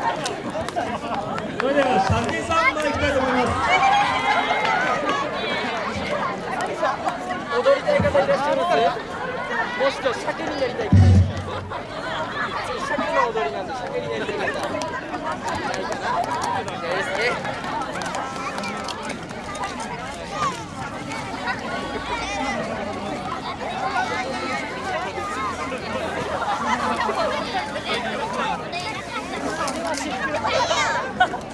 それでは鮭三昧いきたいと思います踊りたい方いらっしゃいますもしくは鮭になりたい方鮭の踊りなんで鮭になりたい方いないかないですね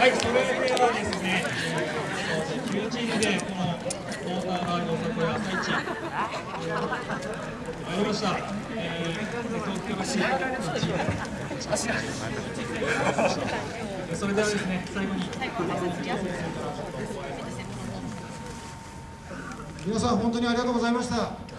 はいそれではですね11時でこのモーターガールおさこや朝市参りました、えー、東京市それではですね最後に皆さん本当にありがとうございました